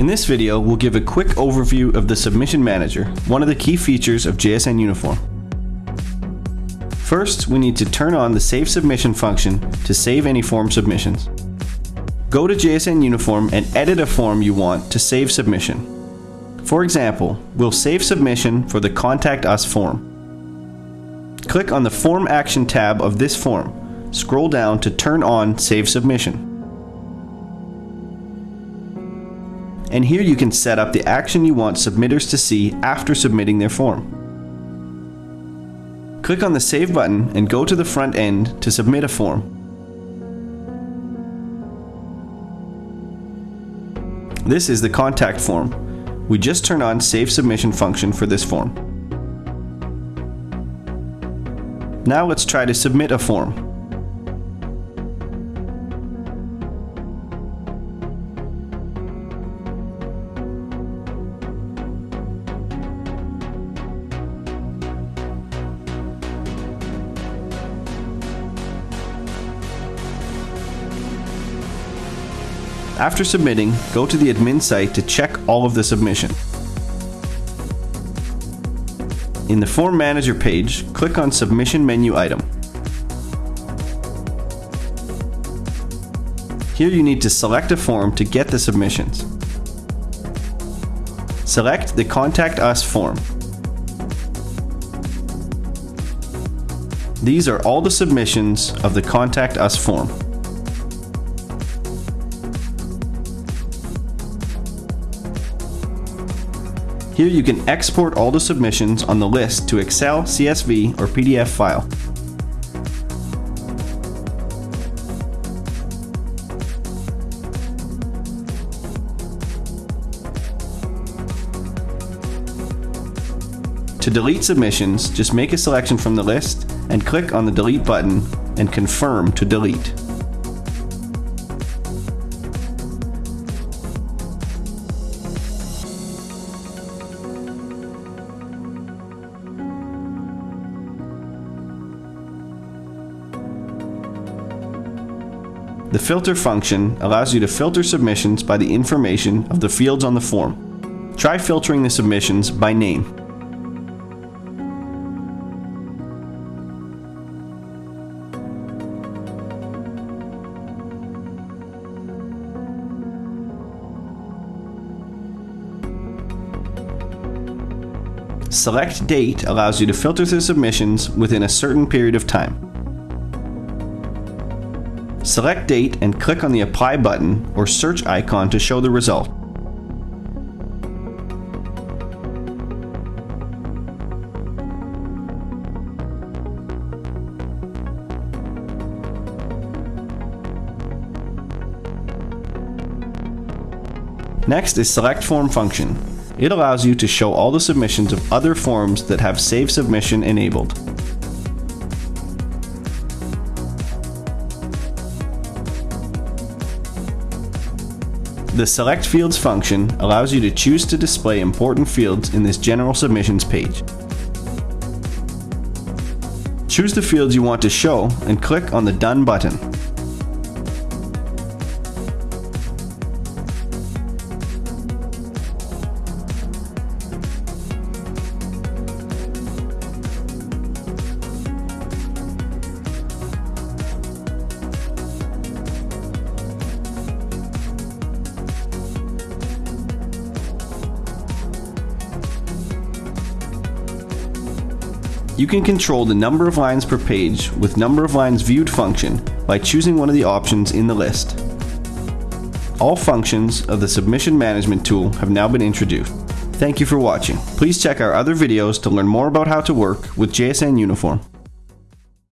In this video, we'll give a quick overview of the Submission Manager, one of the key features of JSN Uniform. First, we need to turn on the Save Submission function to save any form submissions. Go to JSN Uniform and edit a form you want to save submission. For example, we'll save submission for the Contact Us form. Click on the Form Action tab of this form. Scroll down to turn on Save Submission. And here you can set up the action you want submitters to see after submitting their form. Click on the Save button and go to the front end to submit a form. This is the contact form. We just turn on Save Submission function for this form. Now let's try to submit a form. After submitting, go to the admin site to check all of the submission. In the Form Manager page, click on Submission menu item. Here you need to select a form to get the submissions. Select the Contact Us form. These are all the submissions of the Contact Us form. Here you can export all the submissions on the list to Excel, CSV, or PDF file. To delete submissions, just make a selection from the list and click on the delete button and confirm to delete. The filter function allows you to filter submissions by the information of the fields on the form. Try filtering the submissions by name. Select Date allows you to filter the submissions within a certain period of time. Select date and click on the apply button or search icon to show the result. Next is Select Form function. It allows you to show all the submissions of other forms that have Save Submission enabled. The Select Fields function allows you to choose to display important fields in this General Submissions page. Choose the fields you want to show and click on the Done button. You can control the number of lines per page with number of lines viewed function by choosing one of the options in the list. All functions of the submission management tool have now been introduced. Thank you for watching. Please check our other videos to learn more about how to work with JSN Uniform.